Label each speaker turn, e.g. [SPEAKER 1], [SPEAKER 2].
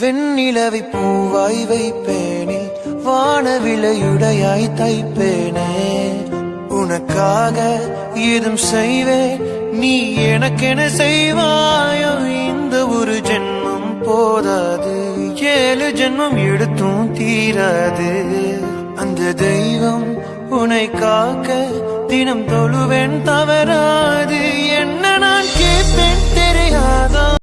[SPEAKER 1] வெண்ணிலவை பூவாய் வைப்பேனே வானவிலையுடையாய் தைப்பேனே. உனக்காக ஏதும் செய்வேன் நீ எனக்கென செய்வாயோ? இந்த ஒரு ஜென்மம் போதாது ஏழு ஜென்மம் எடுத்தும் தீராது. அந்த தெய்வம் உனை காக்க தினம் தொழுவேன் தவறா